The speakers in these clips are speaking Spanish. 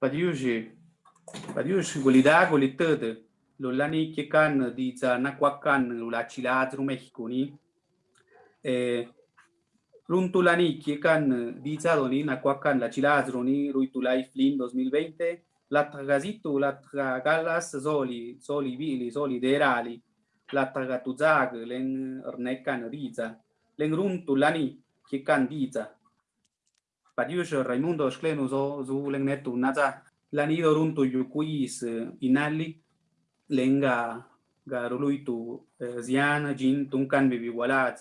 padiushi padiushi gulida gulitede lulani kikan di zana kwakan lulachila zru Mexico ni eh runtulani kikan di zadoni na kwakan ni ruitulai flim 2020 la tragazitu la tragalas zoli zoli vili zoli derali la tragatuzag len rnekan riza. Len runtulani kikan diza padiuji Raimundo Schlenu zo netu naza lanido runtu yukuis inali lenga garuluitu ziana jin tunkan bibi walat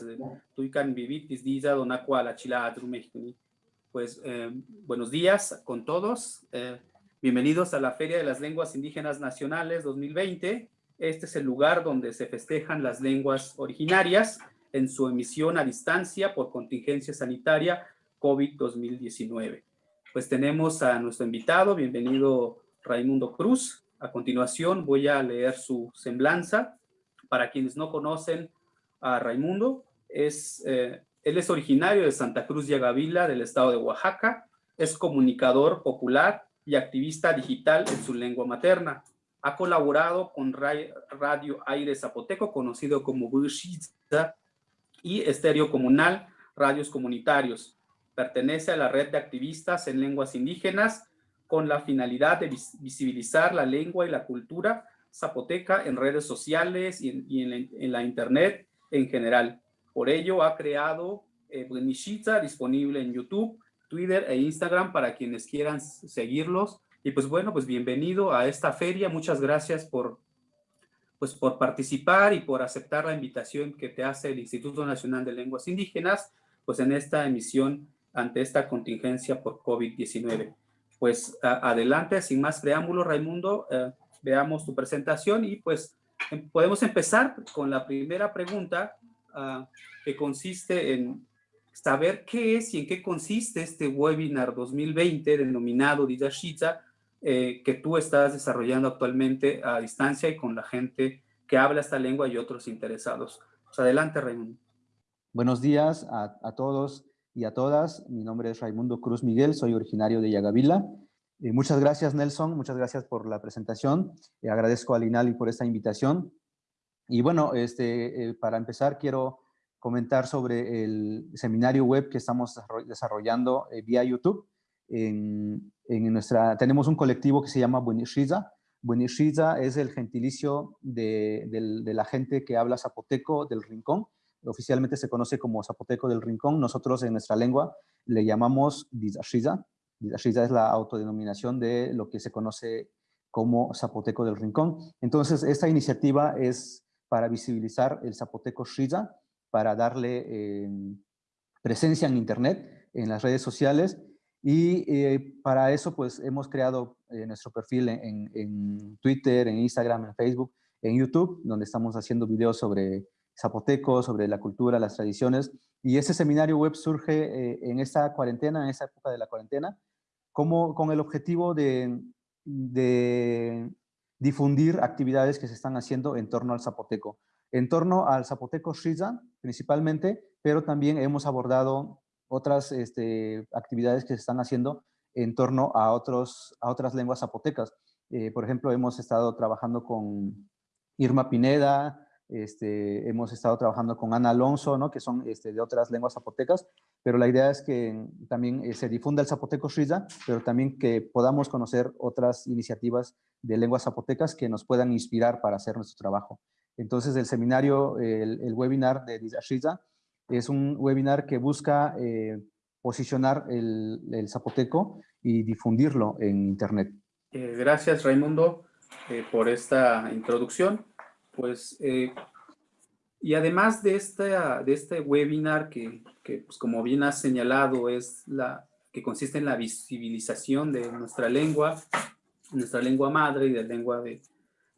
tuikan bibitis diza dona cuala chiladru México. Pues eh, buenos días con todos eh, bienvenidos a la Feria de las Lenguas Indígenas Nacionales 2020 este es el lugar donde se festejan las lenguas originarias en su emisión a distancia por contingencia sanitaria COVID-2019 pues tenemos a nuestro invitado bienvenido Raimundo Cruz a continuación voy a leer su semblanza. Para quienes no conocen a Raimundo, es, eh, él es originario de Santa Cruz de Agavila, del estado de Oaxaca. Es comunicador popular y activista digital en su lengua materna. Ha colaborado con Radio Aire Zapoteco, conocido como Bushiza, y Estéreo Comunal, Radios Comunitarios. Pertenece a la red de activistas en lenguas indígenas con la finalidad de visibilizar la lengua y la cultura zapoteca en redes sociales y en, la, internet en general. Por ello ha creado eh, disponible en YouTube, Twitter e Instagram para quienes quieran seguirlos. Y pues bueno, pues bienvenido a esta feria. Muchas gracias por, pues por participar y por aceptar la invitación que te hace el Instituto Nacional de Lenguas Indígenas, pues en esta emisión ante esta contingencia por COVID-19 pues adelante, sin más preámbulo, Raimundo, eh, veamos tu presentación y pues em, podemos empezar con la primera pregunta ah, que consiste en saber qué es y en qué consiste este webinar 2020 denominado Didashita eh, que tú estás desarrollando actualmente a distancia y con la gente que habla esta lengua y otros interesados. Pues adelante, Raimundo. Buenos días a, a todos y a todas. Mi nombre es Raimundo Cruz Miguel, soy originario de Yagavila. Eh, muchas gracias, Nelson. Muchas gracias por la presentación. Eh, agradezco a Linali por esta invitación. Y bueno, este, eh, para empezar, quiero comentar sobre el seminario web que estamos desarrollando vía YouTube. En, en, nuestra, tenemos un colectivo que se llama Buenishiza. Buenishiza es el gentilicio de, de, la gente que habla zapoteco del Rincón oficialmente se conoce como Zapoteco del Rincón, nosotros en nuestra lengua le llamamos Dizashiza. Dizashiza es la autodenominación de lo que se conoce como Zapoteco del Rincón. Entonces, esta iniciativa es para visibilizar el Zapoteco Shiza, para darle em, presencia en Internet, en las redes sociales, y eh, para eso pues hemos creado eh, nuestro perfil en, Twitter, en Instagram, en Facebook, en YouTube, donde estamos haciendo videos sobre zapoteco, sobre la cultura, las tradiciones. Y ese seminario web surge eh, en esta cuarentena, en esa época de la cuarentena, como, con el objetivo de, difundir actividades que se están haciendo en torno al zapoteco. En torno al zapoteco Shiza, principalmente, pero también hemos abordado otras este, actividades que se están haciendo en torno a, otros, a otras lenguas zapotecas. Eh, por ejemplo, hemos estado trabajando con Irma Pineda, este, hemos estado trabajando con Ana Alonso, ¿no? que son este, de otras lenguas zapotecas, pero la idea es que también eh, se difunda el zapoteco Shiza, pero también que podamos conocer otras iniciativas de lenguas zapotecas que nos puedan inspirar para hacer nuestro trabajo. Entonces el seminario, el, webinar de Shiza es un webinar que busca eh, posicionar el, zapoteco y difundirlo en Internet. Eh, gracias Raimundo por esta introducción pues, eh, y además de, esta, de este webinar que, que pues, como bien has señalado, es la que consiste en la visibilización de nuestra lengua, nuestra lengua madre y de lengua de,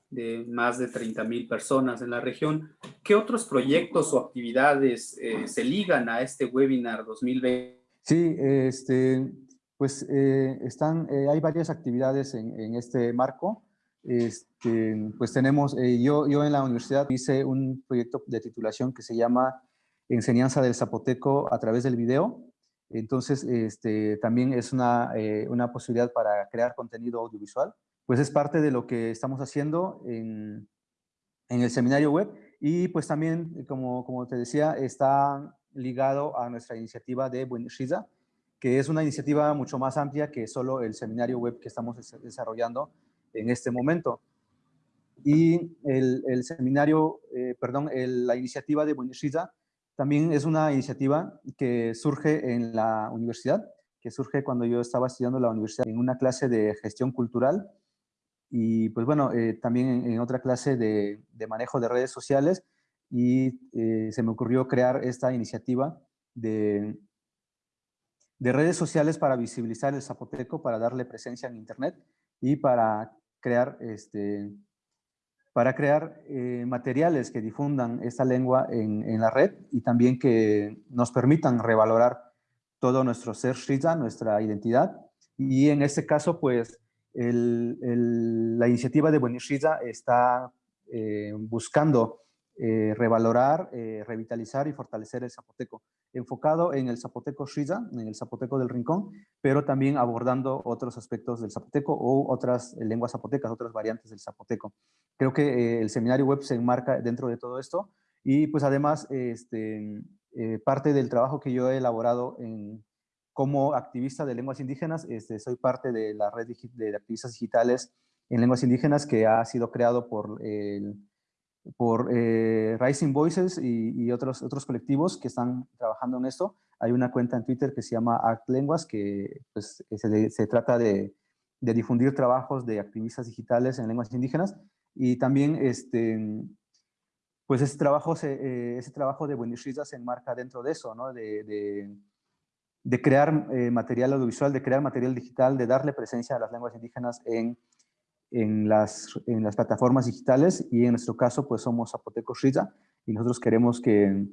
de más de 30 mil personas en la región. ¿Qué otros proyectos o actividades eh, se ligan a este webinar 2020? Sí, este, pues eh, están, hay varias actividades en, en este marco. Este, pues tenemos, eh, yo, yo en la universidad hice un proyecto de titulación que se llama Enseñanza del Zapoteco a través del video. Entonces, este, también es una, una posibilidad para crear contenido audiovisual. Pues es parte de lo que estamos haciendo en, en el seminario web y pues también, como, como te decía, está ligado a nuestra iniciativa de Buenishiza, que es una iniciativa mucho más amplia que solo el seminario web que estamos desarrollando en este momento. Y el, seminario, eh, perdón, la iniciativa de Buenishiza también es una iniciativa que surge en la universidad, que surge cuando yo estaba estudiando en la universidad en una clase de gestión cultural y pues bueno, eh, también en, otra clase de, de, manejo de redes sociales y eh, se me ocurrió crear esta iniciativa de, de redes sociales para visibilizar el zapoteco, para darle presencia en Internet y para crear, este, para crear eh, materiales que difundan esta lengua en, la red y también que nos permitan revalorar todo nuestro ser Shriza, nuestra identidad. Y en este caso, pues, la iniciativa de Buenishiza está eh, buscando eh, revalorar, revitalizar y fortalecer el zapoteco, enfocado en el zapoteco Shiza, en el zapoteco del rincón, pero también abordando otros aspectos del zapoteco o otras lenguas zapotecas, otras variantes del zapoteco. Creo que eh, el seminario web se enmarca dentro de todo esto y pues además este, parte del trabajo que yo he elaborado en, como activista de lenguas indígenas, este, soy parte de la red de activistas digitales en lenguas indígenas que ha sido creado por el por eh, Rising Voices y, otros, otros colectivos que están trabajando en esto. Hay una cuenta en Twitter que se llama Act Lenguas, que pues, se, trata de, difundir trabajos de activistas digitales en lenguas indígenas. Y también este, pues ese trabajo, eh, ese trabajo de Buenishiza se enmarca dentro de eso, ¿no? de, de, crear eh, material audiovisual, de crear material digital, de darle presencia a las lenguas indígenas en en las, en las plataformas digitales y en nuestro caso pues somos Zapoteco Shiza y nosotros queremos que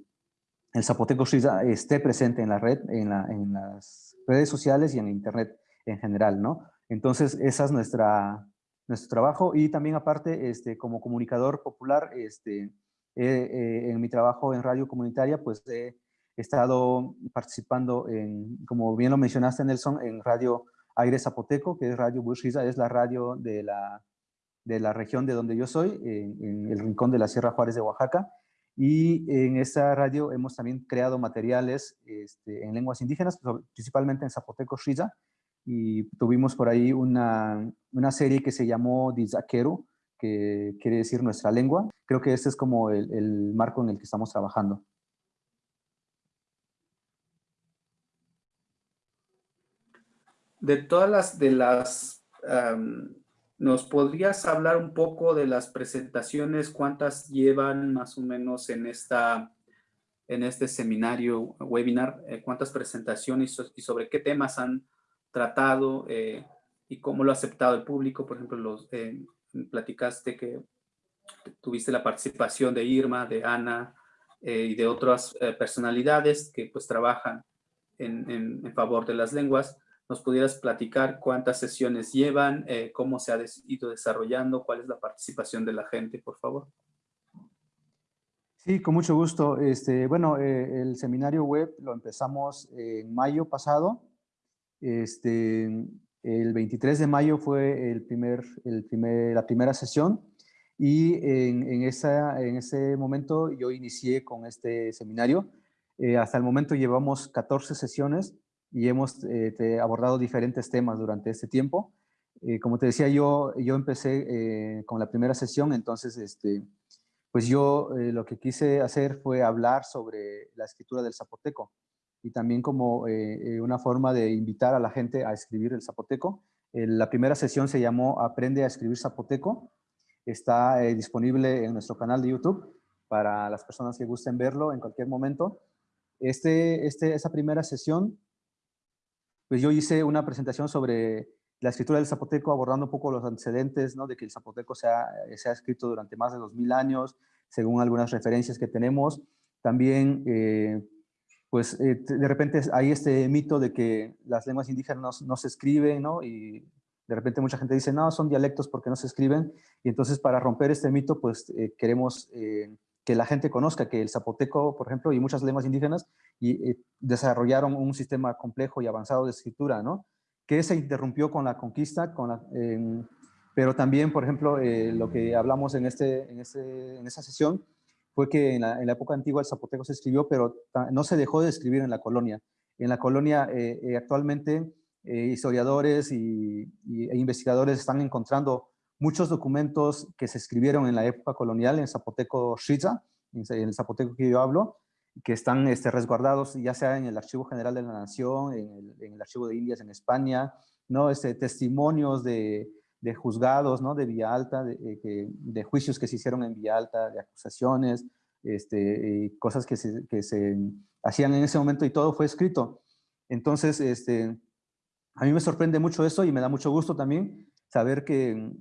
el Zapoteco Shiza esté presente en la red, en, la, en, las redes sociales y en internet en general, ¿no? Entonces esa es nuestra, nuestro trabajo y también aparte este, como comunicador popular este, eh, en mi trabajo en radio comunitaria pues he estado participando en, como bien lo mencionaste Nelson, en radio Aire Zapoteco, que es Radio Bushiza, es la radio de la, de la región de donde yo soy, en, el rincón de la Sierra Juárez de Oaxaca. Y en esta radio hemos también creado materiales este, en lenguas indígenas, principalmente en Zapoteco Shiza, y tuvimos por ahí una, una serie que se llamó Dizaquero, que quiere decir nuestra lengua. Creo que este es como el, el marco en el que estamos trabajando. De todas las, de las, ¿nos podrías hablar un poco de las presentaciones? ¿Cuántas llevan más o menos en, esta, en este seminario, webinar? Eh, ¿Cuántas presentaciones y sobre qué temas han tratado eh, y cómo lo ha aceptado el público? Por ejemplo, los, eh, platicaste que tuviste la participación de Irma, de Ana y de otras personalidades que pues trabajan en, en favor de las lenguas nos pudieras platicar cuántas sesiones llevan, eh, cómo se ha ido desarrollando, cuál es la participación de la gente, por favor. Sí, con mucho gusto. Este, bueno, eh, el seminario web lo empezamos en mayo pasado. Este, el 23 de mayo fue el primer, el primer, la primera sesión y en, esa, en ese momento yo inicié con este seminario. Eh, hasta el momento llevamos 14 sesiones y hemos eh, abordado diferentes temas durante este tiempo. Eh, como te decía, yo, yo empecé eh, con la primera sesión, entonces este, pues yo lo que quise hacer fue hablar sobre la escritura del zapoteco y también como una forma de invitar a la gente a escribir el zapoteco. la primera sesión se llamó Aprende a escribir zapoteco. Está disponible en nuestro canal de YouTube para las personas que gusten verlo en cualquier momento. Este, este, esa primera sesión pues yo hice una presentación sobre la escritura del zapoteco, abordando un poco los antecedentes, ¿no? De que el zapoteco se ha, se ha escrito durante más de 2000 años, según algunas referencias que tenemos. También, eh, pues, eh, de repente hay este mito de que las lenguas indígenas no, se escriben, ¿no? Y de repente mucha gente dice, no, son dialectos porque no se escriben. Y entonces, para romper este mito, pues, eh, queremos que la gente conozca que el zapoteco, por ejemplo, y muchas lenguas indígenas y, desarrollaron un sistema complejo y avanzado de escritura, ¿no? Que se interrumpió con la conquista, con la, pero también, por ejemplo, eh, lo que hablamos en, este, en, este, en esa sesión fue que en la, época antigua el zapoteco se escribió, pero no se dejó de escribir en la colonia. En la colonia eh, eh, actualmente historiadores y, e investigadores están encontrando muchos documentos que se escribieron en la época colonial en zapoteco Shiza, en el zapoteco que yo hablo, que están este, resguardados ya sea en el Archivo General de la Nación, en el, Archivo de Indias en España, ¿no? Este, testimonios de, de juzgados, ¿no? De Vía Alta, de, de, juicios que se hicieron en Vía Alta, de acusaciones, este, cosas que se, que se hacían en ese momento y todo fue escrito. Entonces, este, a mí me sorprende mucho eso y me da mucho gusto también saber que,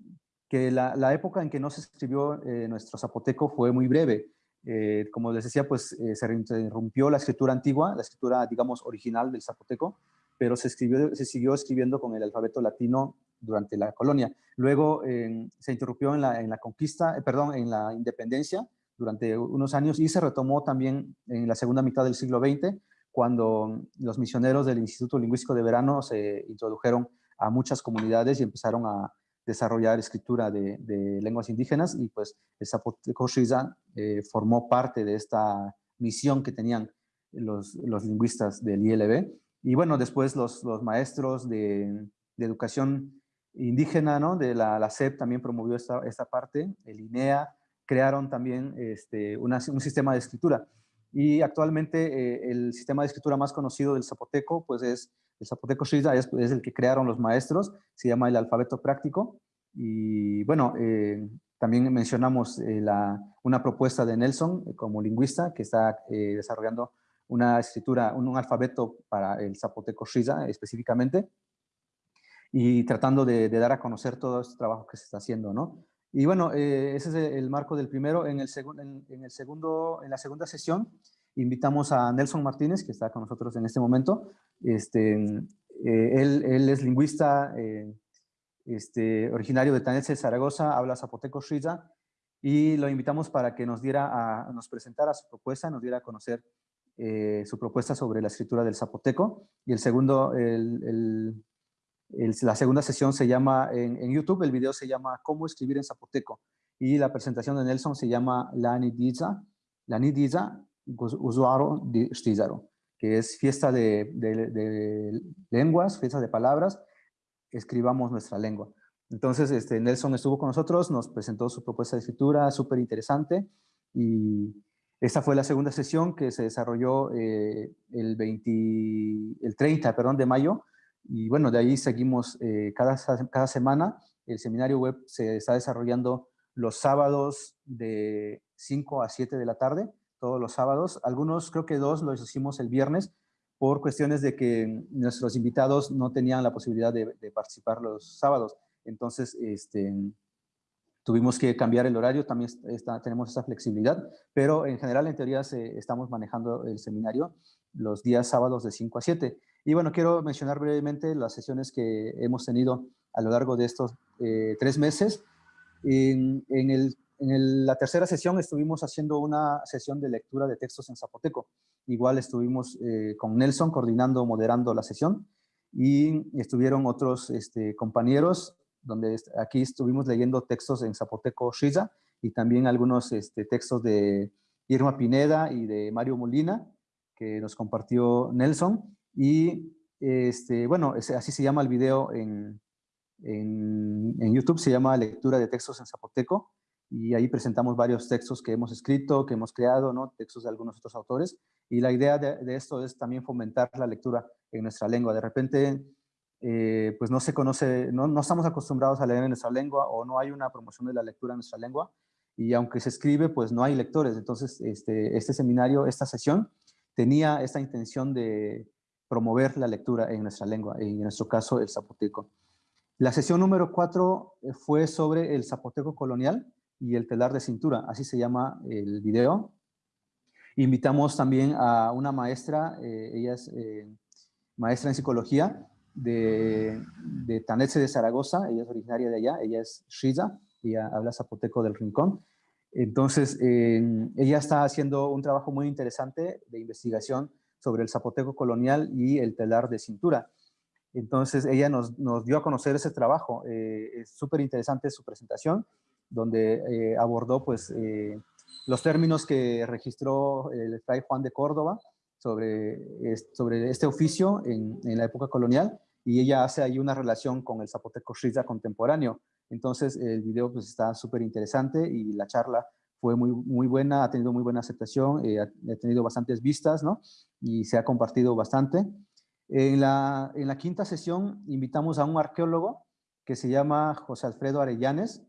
que la, época en que no se escribió eh, nuestro zapoteco fue muy breve. Eh, como les decía, pues eh, se interrumpió la escritura antigua, la escritura, digamos, original del zapoteco, pero se, escribió, se siguió escribiendo con el alfabeto latino durante la colonia. Luego se interrumpió en la, en la conquista, perdón, en la independencia durante unos años y se retomó también en la segunda mitad del siglo XX, cuando los misioneros del Instituto Lingüístico de Verano se introdujeron a muchas comunidades y empezaron a, desarrollar escritura de, lenguas indígenas y pues el Zapoteco Shiza eh, formó parte de esta misión que tenían los, lingüistas del ILB. Y bueno, después los, maestros de, educación indígena ¿no? de la, la SEP también promovió esta, esta parte, el INEA, crearon también este, un sistema de escritura. Y actualmente eh, el sistema de escritura más conocido del zapoteco pues es el zapoteco Shiza es, el que crearon los maestros, se llama el alfabeto práctico. Y bueno, eh, también mencionamos eh, una propuesta de Nelson eh, como lingüista que está desarrollando una escritura, un, alfabeto para el zapoteco Shiza específicamente y tratando de, dar a conocer todo este trabajo que se está haciendo, ¿no? Y bueno, ese es el marco del primero. En, el segundo, en la segunda sesión invitamos a Nelson Martínez, que está con nosotros en este momento. Este, eh, él, él, es lingüista eh, este, originario de Tanetse, Zaragoza, habla zapoteco Shiza, y lo invitamos para que nos, diera a, nos presentara su propuesta, nos diera a conocer eh, su propuesta sobre la escritura del zapoteco. Y el segundo, el, el, la segunda sesión se llama, en, en, YouTube, el video se llama Cómo escribir en zapoteco. Y la presentación de Nelson se llama La Nidiza, La Nidiza, usuario de Stizaro, que es fiesta de, de, lenguas, fiesta de palabras, escribamos nuestra lengua. Entonces, este, Nelson estuvo con nosotros, nos presentó su propuesta de escritura, súper interesante, y esta fue la segunda sesión que se desarrolló eh, el, 20, el 30 perdón, de mayo, y bueno, de ahí seguimos eh, cada, cada semana. El seminario web se está desarrollando los sábados de 5 a 7 de la tarde, todos los sábados. Algunos, creo que dos, los hicimos el viernes por cuestiones de que nuestros invitados no tenían la posibilidad de, participar los sábados. Entonces, este, tuvimos que cambiar el horario, también tenemos esa flexibilidad, pero en general, en teoría, estamos manejando el seminario los días sábados de 5 a 7. Y bueno, quiero mencionar brevemente las sesiones que hemos tenido a lo largo de estos eh, tres meses. En, en el en la tercera sesión estuvimos haciendo una sesión de lectura de textos en zapoteco. Igual estuvimos eh, con Nelson coordinando, moderando la sesión y estuvieron otros este, compañeros donde aquí estuvimos leyendo textos en zapoteco Shiza y también algunos este, textos de Irma Pineda y de Mario Molina que nos compartió Nelson y este, bueno, así se llama el video en, en, en YouTube, se llama Lectura de textos en zapoteco y ahí presentamos varios textos que hemos escrito, que hemos creado, ¿no? textos de algunos otros autores, y la idea de, esto es también fomentar la lectura en nuestra lengua. De repente, eh, pues no se conoce, no, no, estamos acostumbrados a leer en nuestra lengua o no hay una promoción de la lectura en nuestra lengua, y aunque se escribe, pues no hay lectores. Entonces, este, este seminario, esta sesión, tenía esta intención de promover la lectura en nuestra lengua, en nuestro caso el zapoteco. La sesión número cuatro fue sobre el zapoteco colonial, y el telar de cintura, así se llama el video. Invitamos también a una maestra, eh, ella es eh, maestra en psicología de, de Tanetse de Zaragoza, ella es originaria de allá, ella es Shiza, ella habla zapoteco del Rincón. Entonces, ella está haciendo un trabajo muy interesante de investigación sobre el zapoteco colonial y el telar de cintura. Entonces, ella nos, nos dio a conocer ese trabajo. Eh, es súper interesante su presentación, donde eh, abordó pues, eh, los términos que registró el fray Juan de Córdoba sobre, sobre este oficio en, en, la época colonial, y ella hace ahí una relación con el zapoteco Shiza contemporáneo. Entonces, el video pues, está súper interesante y la charla fue muy, muy buena, ha tenido muy buena aceptación, ha, ha, tenido bastantes vistas, ¿no? Y se ha compartido bastante. En la, en la quinta sesión invitamos a un arqueólogo que se llama José Alfredo Arellanes.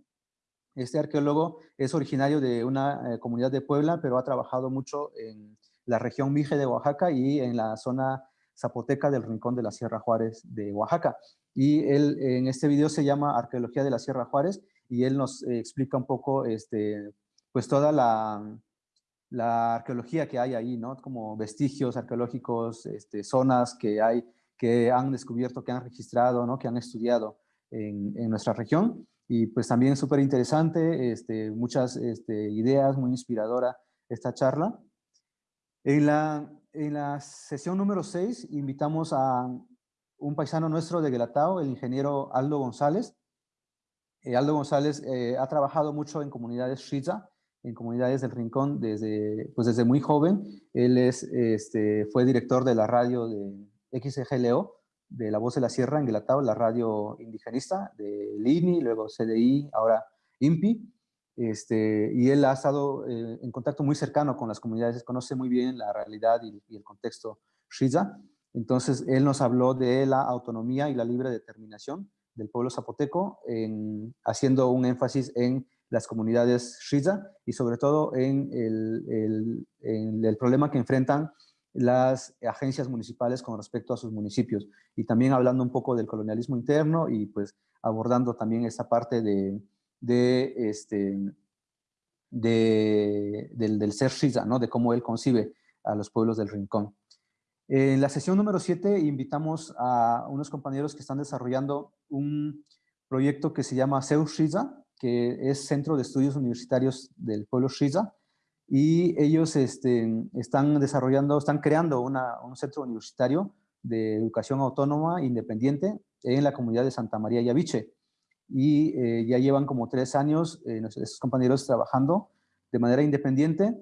Este arqueólogo es originario de una eh, comunidad de Puebla, pero ha trabajado mucho en la región Mije de Oaxaca y en la zona zapoteca del Rincón de la Sierra Juárez de Oaxaca. Y él en este video se llama Arqueología de la Sierra Juárez y él nos explica un poco este, pues toda la, arqueología que hay ahí, ¿no? Como vestigios arqueológicos, este, zonas que hay, que han descubierto, que han registrado, ¿no? Que han estudiado en nuestra región. Y pues también es súper interesante, este, muchas este, ideas, muy inspiradora esta charla. En la, en la sesión número 6 invitamos a un paisano nuestro de Guelatao, el ingeniero Aldo González. Eh, Aldo González eh, ha trabajado mucho en comunidades Shiza, en comunidades del Rincón desde, pues desde muy joven. Él es, este, fue director de la radio de XGLO, de La Voz de la Sierra en Guelatao, la radio indigenista de Lini, luego CDI, ahora INPI. Este, y él ha estado eh, en contacto muy cercano con las comunidades, conoce muy bien la realidad y, el contexto Shiza. Entonces, él nos habló de la autonomía y la libre determinación del pueblo zapoteco, en, haciendo un énfasis en las comunidades Shiza y sobre todo en el, el, problema que enfrentan las agencias municipales con respecto a sus municipios y también hablando un poco del colonialismo interno y pues abordando también esta parte de, este, de, del, del, ser Shiza, ¿no? de cómo él concibe a los pueblos del rincón. En la sesión número 7 invitamos a unos compañeros que están desarrollando un proyecto que se llama Seu Shiza, que es Centro de Estudios Universitarios del pueblo Shiza, y ellos este, están desarrollando, están creando una, un centro universitario de educación autónoma independiente en la comunidad de Santa María Yaviche. Y eh, ya llevan como tres años eh, esos compañeros trabajando de manera independiente,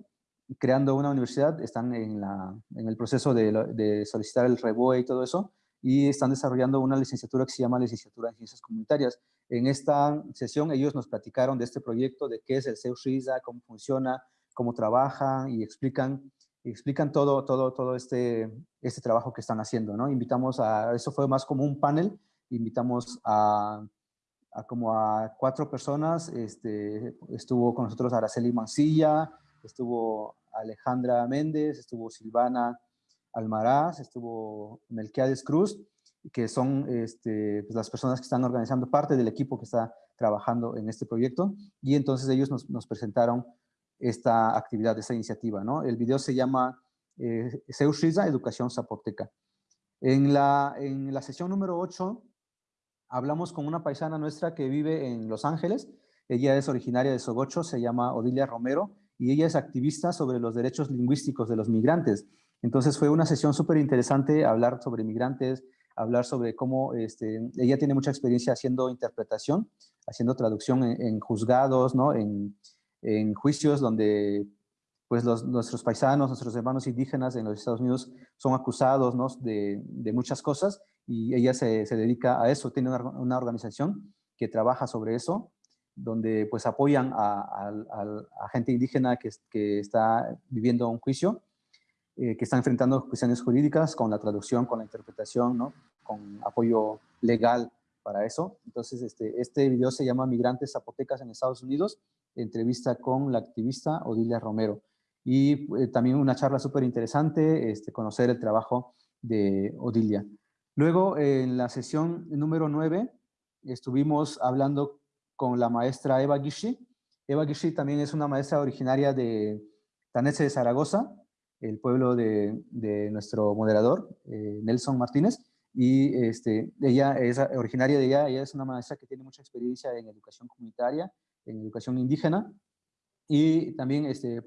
creando una universidad, están en, la, en el proceso de, de solicitar el REBOE y todo eso, y están desarrollando una licenciatura que se llama Licenciatura en Ciencias Comunitarias. En esta sesión ellos nos platicaron de este proyecto, de qué es el CEUSRISA, cómo funciona, cómo trabajan y explican, explican todo, todo, todo este, este trabajo que están haciendo. ¿no? Invitamos a, eso fue más como un panel, invitamos a, como a cuatro personas, este, estuvo con nosotros Araceli Mancilla, estuvo Alejandra Méndez, estuvo Silvana Almaraz, estuvo Melquiades Cruz, que son este, pues, las personas que están organizando parte del equipo que está trabajando en este proyecto, y entonces ellos nos, nos presentaron esta actividad, esta iniciativa. ¿no? El video se llama eh, Educación Zapoteca. En la, en la sesión número 8 hablamos con una paisana nuestra que vive en Los Ángeles, ella es originaria de Sogocho, se llama Odilia Romero, y ella es activista sobre los derechos lingüísticos de los migrantes. Entonces fue una sesión súper interesante hablar sobre migrantes, hablar sobre cómo este, ella tiene mucha experiencia haciendo interpretación, haciendo traducción en, juzgados, ¿no? en, en, juicios donde pues los, nuestros paisanos, nuestros hermanos indígenas en los Estados Unidos son acusados ¿no? de, de, muchas cosas y ella se, se dedica a eso, tiene una, una, organización que trabaja sobre eso, donde pues apoyan a, a, a gente indígena que, que está viviendo un juicio eh, que están enfrentando cuestiones jurídicas con la traducción, con la interpretación, ¿no? con apoyo legal para eso. Entonces, este, este video se llama Migrantes Zapotecas en Estados Unidos, entrevista con la activista Odilia Romero. Y eh, también una charla súper interesante, este, conocer el trabajo de Odilia. Luego, en la sesión número 9, estuvimos hablando con la maestra Eva Gishi. Eva Gishi también es una maestra originaria de Tanese de Zaragoza, el pueblo de, nuestro moderador, eh, Nelson Martínez, y este, ella es originaria de ella, ella es una maestra que tiene mucha experiencia en educación comunitaria, en educación indígena, y también este,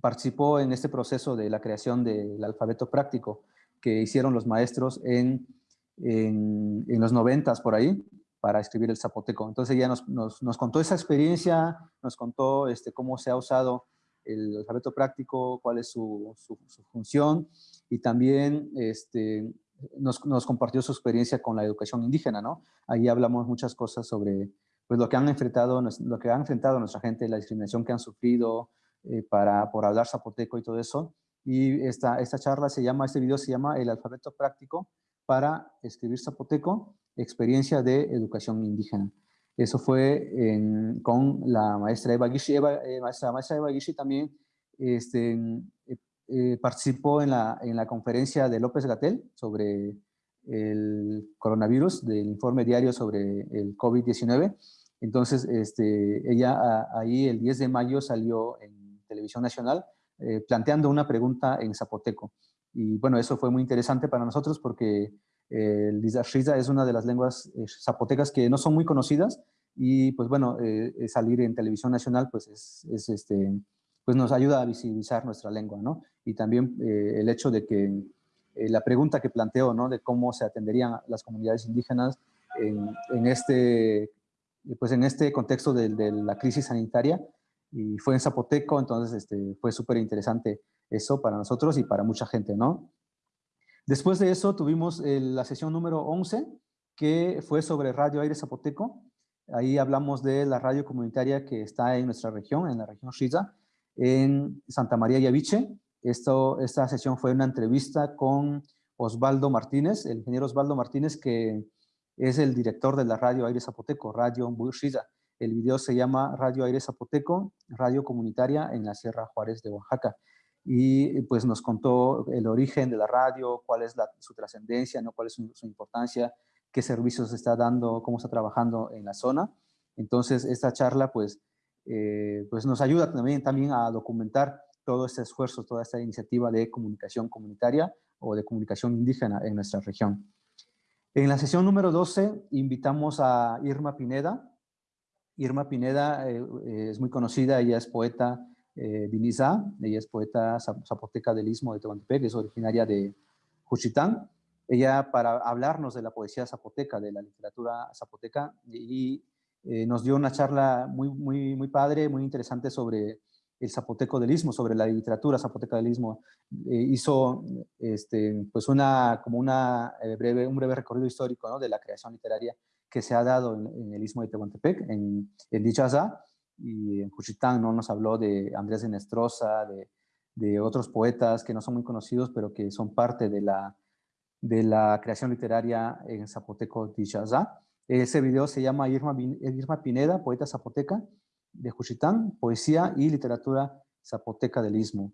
participó en este proceso de la creación del alfabeto práctico que hicieron los maestros en, en, los noventas por ahí para escribir el zapoteco. Entonces ella nos, nos, nos contó esa experiencia, nos contó este, cómo se ha usado el alfabeto práctico, cuál es su, su, función y también este, nos, nos, compartió su experiencia con la educación indígena, ¿no? Ahí hablamos muchas cosas sobre pues, lo, que han enfrentado, lo que ha enfrentado nuestra gente, la discriminación que han sufrido eh, para, por hablar zapoteco y todo eso. Y esta, esta charla se llama, este video se llama El alfabeto práctico para escribir zapoteco, experiencia de educación indígena. Eso fue con la maestra Eva Gishi. Eh, maestra, maestra Eva Gishi también este, eh, eh, participó en la, en la conferencia de López Gatel sobre el coronavirus, del informe diario sobre el COVID-19. Entonces, este, ella ahí el 10 de mayo salió en Televisión Nacional planteando una pregunta en zapoteco. Y bueno, eso fue muy interesante para nosotros porque el Dizashiza es una de las lenguas eh, zapotecas que no son muy conocidas y pues bueno, eh, salir en televisión nacional pues, es, este, pues nos ayuda a visibilizar nuestra lengua, ¿no? Y también eh, el hecho de que la pregunta que planteó, ¿no? De cómo se atenderían las comunidades indígenas en, este, pues en este contexto de, la crisis sanitaria y fue en Zapoteco, entonces este, fue súper interesante eso para nosotros y para mucha gente, ¿no? Después de eso tuvimos la sesión número 11, que fue sobre Radio Aire Zapoteco. Ahí hablamos de la radio comunitaria que está en nuestra región, en la región Shiza, en Santa María Yaviche. Esto, esta sesión fue una entrevista con Osvaldo Martínez, el ingeniero Osvaldo Martínez, que es el director de la Radio Aire Zapoteco, Radio Shiza. El video se llama Radio Aire Zapoteco, radio comunitaria en la Sierra Juárez de Oaxaca y pues nos contó el origen de la radio, cuál es su trascendencia, ¿no? cuál es su, importancia, qué servicios está dando, cómo está trabajando en la zona. Entonces, esta charla pues, eh, pues nos ayuda también, también a documentar todo este esfuerzo, toda esta iniciativa de comunicación comunitaria o de comunicación indígena en nuestra región. En la sesión número 12 invitamos a Irma Pineda. Irma Pineda eh, es muy conocida, ella es poeta eh, ella es poeta zapoteca del Istmo de Tehuantepec, es originaria de Juchitán. Ella para hablarnos de la poesía zapoteca, de la literatura zapoteca, y eh, nos dio una charla muy, muy, muy padre, muy interesante sobre el zapoteco del Istmo, sobre la literatura zapoteca del Istmo. Eh, hizo este, pues una, como una, eh, breve, un breve recorrido histórico ¿no? de la creación literaria que se ha dado en, el Istmo de Tehuantepec, en, en Dichaza, y en Juchitán ¿no? nos habló de Andrés de Nestroza, de, de, otros poetas que no son muy conocidos, pero que son parte de la, de la creación literaria en zapoteco Tichazá. Ese video se llama Irma, Irma Pineda, poeta zapoteca de Juchitán, poesía y literatura zapoteca del Istmo.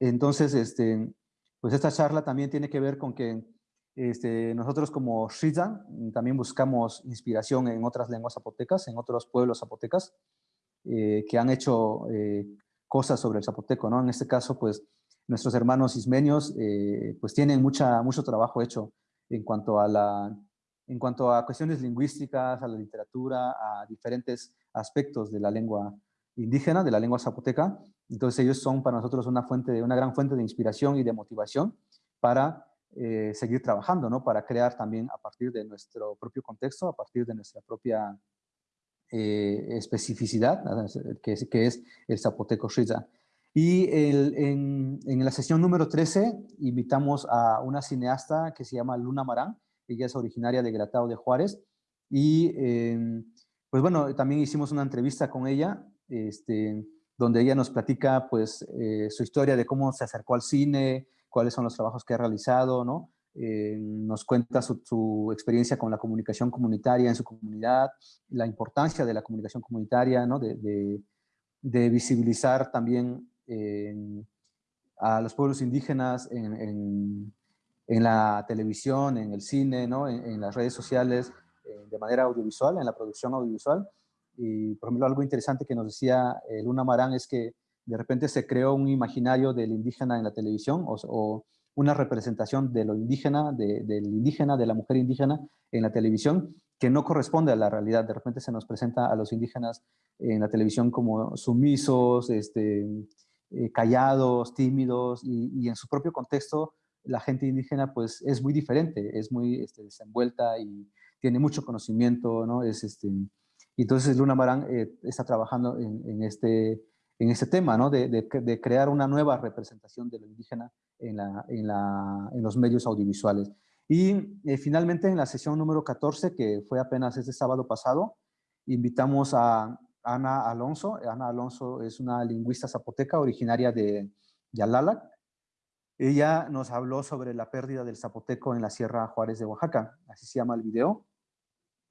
Entonces, este, pues esta charla también tiene que ver con que este, nosotros como Shiza también buscamos inspiración en otras lenguas zapotecas, en otros pueblos zapotecas eh, que han hecho eh, cosas sobre el zapoteco, ¿no? En este caso, pues, nuestros hermanos ismenios, eh, pues, tienen mucha, mucho trabajo hecho en cuanto, a la, en cuanto a cuestiones lingüísticas, a la literatura, a diferentes aspectos de la lengua indígena, de la lengua zapoteca. Entonces, ellos son para nosotros una, fuente, una gran fuente de inspiración y de motivación para eh, seguir trabajando, ¿no? Para crear también a partir de nuestro propio contexto, a partir de nuestra propia eh, especificidad, que es, que es el zapoteco Shiza. Y en, en, la sesión número 13 invitamos a una cineasta que se llama Luna Marán, ella es originaria de Gratao de Juárez, y em, pues bueno, también hicimos una entrevista con ella, este, donde ella nos platica pues eh, su historia de cómo se acercó al cine, cuáles son los trabajos que ha realizado, ¿no? Eh, nos cuenta su, experiencia con la comunicación comunitaria en su comunidad, la importancia de la comunicación comunitaria, ¿no? de, de, visibilizar también a los pueblos indígenas en, en, la televisión, en el cine, ¿no? en, las redes sociales, eh, de manera audiovisual, en la producción audiovisual. Y, por ejemplo, algo interesante que nos decía Luna Marán es que de repente se creó un imaginario del indígena en la televisión o, una representación de lo indígena, de, del indígena, de la mujer indígena en la televisión, que no corresponde a la realidad. De repente se nos presenta a los indígenas en la televisión como sumisos, este, eh, callados, tímidos, y, en su propio contexto la gente indígena pues es muy diferente, es muy este, desenvuelta y tiene mucho conocimiento, ¿no? Es, este, entonces Luna Marán eh, está trabajando en, este, en este tema, ¿no? De, de, crear una nueva representación de lo indígena en, la, en, la, en los medios audiovisuales. Y eh, finalmente en la sesión número 14, que fue apenas este sábado pasado, invitamos a Ana Alonso. Ana Alonso es una lingüista zapoteca originaria de Yalalac. Ella nos habló sobre la pérdida del zapoteco en la Sierra Juárez de Oaxaca, así se llama el video,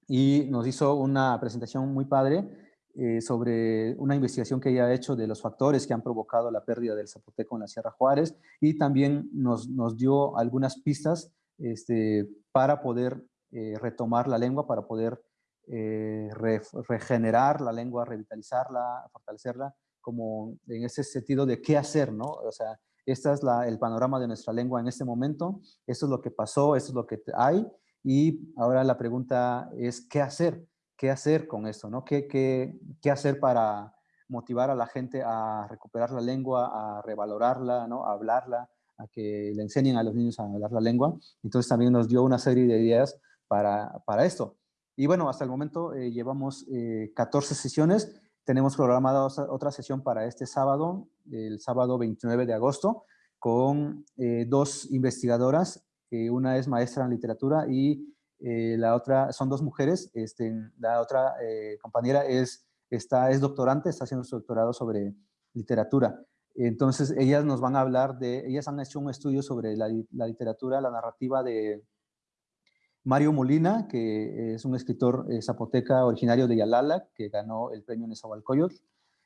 y nos hizo una presentación muy padre eh, sobre una investigación que ella ha hecho de los factores que han provocado la pérdida del zapoteco en la Sierra Juárez y también nos, nos dio algunas pistas este, para poder eh, retomar la lengua, para poder eh, regenerar la lengua, revitalizarla, fortalecerla, como en ese sentido de qué hacer, ¿no? O sea, este es la, el panorama de nuestra lengua en este momento, esto es lo que pasó, esto es lo que hay, y ahora la pregunta es qué hacer, qué hacer con esto, ¿no? ¿Qué, qué, qué hacer para motivar a la gente a recuperar la lengua, a revalorarla, ¿no? A hablarla, a que le enseñen a los niños a hablar la lengua. Entonces también nos dio una serie de ideas para, para esto. Y bueno, hasta el momento eh, llevamos 14 eh, sesiones. Tenemos programada otra sesión para este sábado, el sábado 29 de agosto, con eh, dos investigadoras. Una es maestra en literatura y la otra son dos mujeres. Este, la otra compañera es, está, es doctorante, está haciendo su doctorado sobre literatura. Entonces, ellas nos van a hablar de, ellas han hecho un estudio sobre la, literatura, la narrativa de Mario Molina, que es un escritor eh, zapoteca originario de Yalala, que ganó el premio Nezahualcóyotl,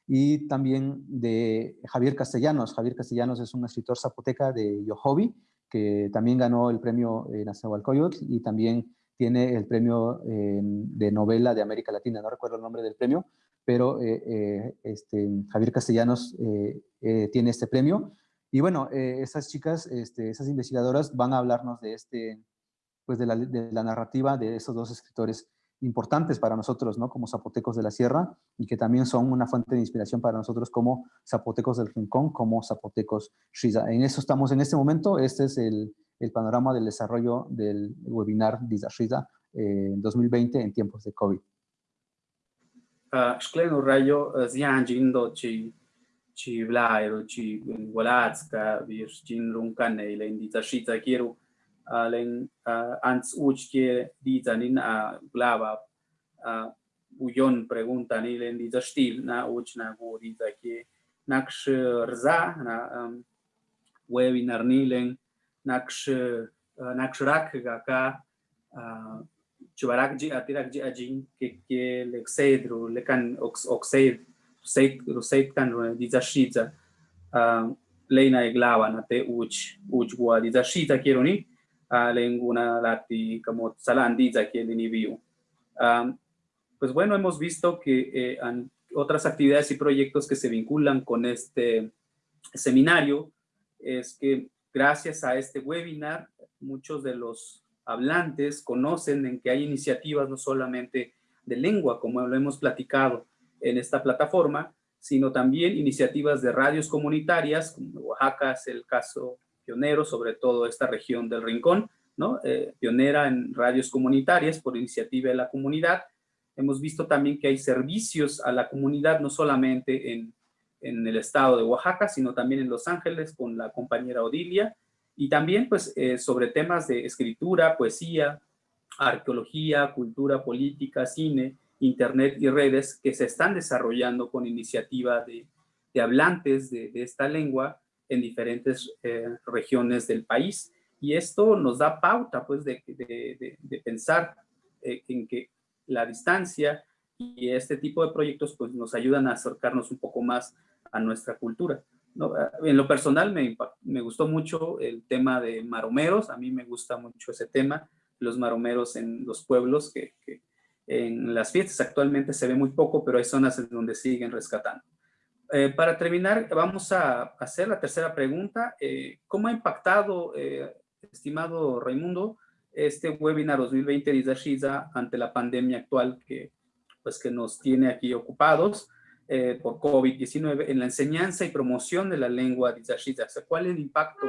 y también de Javier Castellanos. Javier Castellanos es un escritor zapoteca de Yohobi, que también ganó el premio eh, Nezahualcóyotl y también tiene el premio eh, de novela de América Latina, no recuerdo el nombre del premio, pero eh, eh, este, Javier Castellanos tiene este premio. Y bueno, esas chicas, este, esas investigadoras van a hablarnos de, este, pues de la narrativa de esos dos escritores importantes para nosotros, ¿no? Como zapotecos de la sierra y que también son una fuente de inspiración para nosotros como zapotecos del rincón, como zapotecos Shiza. En eso estamos en este momento. Este es el, el panorama del desarrollo del webinar Diza Shiza en 2020 en tiempos de COVID. shklenu rayo zyan jin do chi chi vlai ro chi walatska vish jin runkan nei len di tashita kiru len ants uch ke di tanin a glava uyon pregunta ni len di tastil na uch na ke naksh rza na webinar ni len naksh naksh rak ga ka chubarak ji atirak ji ajin ke lexedro lekan oxide seit seit kan dizashita leina eglava na te uch uch gua dizashita quiero ni lenguna lati como salandiza que ni view pues bueno hemos visto que eh, otras actividades y proyectos que se vinculan con este seminario es que gracias a este webinar muchos de los hablantes conocen en que hay iniciativas no solamente de lengua, como lo hemos platicado en esta plataforma, sino también iniciativas de radios comunitarias, como Oaxaca es el caso pionero, sobre todo esta región del Rincón, ¿no? Eh, pionera en radios comunitarias por iniciativa de la comunidad. Hemos visto también que hay servicios a la comunidad, no solamente en, en el estado de Oaxaca, sino también en Los Ángeles con la compañera Odilia, y también pues eh, sobre temas de escritura, poesía, arqueología, cultura política, cine, internet y redes que se están desarrollando con iniciativa de, de hablantes de, de, esta lengua en diferentes eh, regiones del país. Y esto nos da pauta pues de, de pensar eh, en que la distancia y este tipo de proyectos pues nos ayudan a acercarnos un poco más a nuestra cultura. No, en lo personal me, me, gustó mucho el tema de maromeros, a mí me gusta mucho ese tema, los maromeros en los pueblos, que, que en las fiestas actualmente se ve muy poco, pero hay zonas en donde siguen rescatando. Eh, para terminar, vamos a hacer la tercera pregunta. Eh, ¿Cómo ha impactado, eh, estimado Raimundo, este webinar 2020 de Isashiza ante la pandemia actual que, pues, que nos tiene aquí ocupados por COVID-19 en la enseñanza y promoción de la lengua de Isashiza? ¿Cuál es el impacto?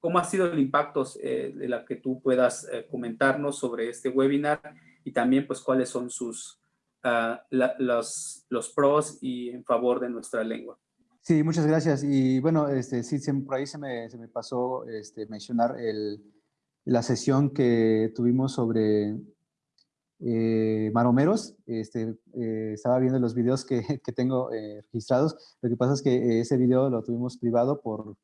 ¿Cómo ha sido el impacto de la que tú puedas comentarnos sobre este webinar y también pues cuáles son sus los, los pros y en favor de nuestra lengua. Sí, muchas gracias. Y bueno, este, sí, por ahí se me, se me pasó este, mencionar el, la sesión que tuvimos sobre eh, maromeros. Este, eh, estaba viendo los videos que, que tengo eh, registrados. Lo que pasa es que ese video lo tuvimos privado por,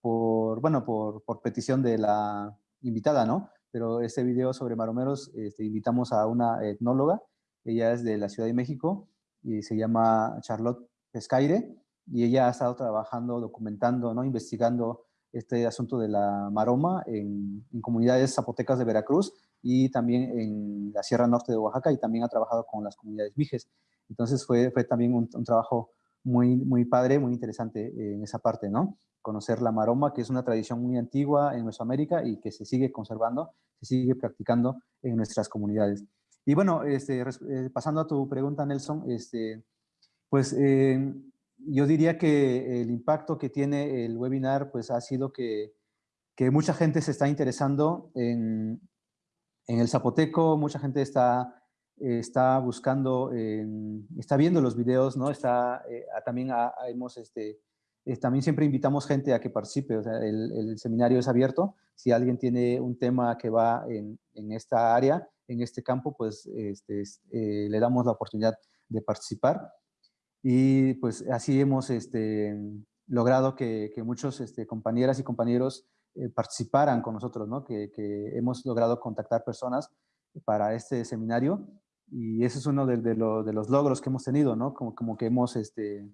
por bueno, por, por, petición de la invitada, ¿no? Pero ese video sobre maromeros, este, invitamos a una etnóloga ella es de la Ciudad de México y se llama Charlotte Pescaire y ella ha estado trabajando, documentando, ¿no? investigando este asunto de la maroma en, comunidades zapotecas de Veracruz y también en la Sierra Norte de Oaxaca y también ha trabajado con las comunidades mijes. Entonces fue, fue también un, trabajo muy, muy padre, muy interesante en esa parte, ¿no? Conocer la maroma, que es una tradición muy antigua en Mesoamérica y que se sigue conservando, se sigue practicando en nuestras comunidades. Y bueno, este, eh, pasando a tu pregunta, Nelson, este, pues eh, yo diría que el impacto que tiene el webinar pues ha sido que, que mucha gente se está interesando en, en, el zapoteco, mucha gente está, está buscando, está viendo los videos, ¿no? Está, eh, también hemos, este, también siempre invitamos gente a que participe, o sea, el, el, seminario es abierto, si alguien tiene un tema que va en, en esta área, en este campo, pues este, eh, le damos la oportunidad de participar. Y pues así hemos este, logrado que, que muchos este, compañeras y compañeros eh, participaran con nosotros, ¿no? que, que, hemos logrado contactar personas para este seminario y ese es uno de, de, los logros que hemos tenido, ¿no? como, como que hemos, este,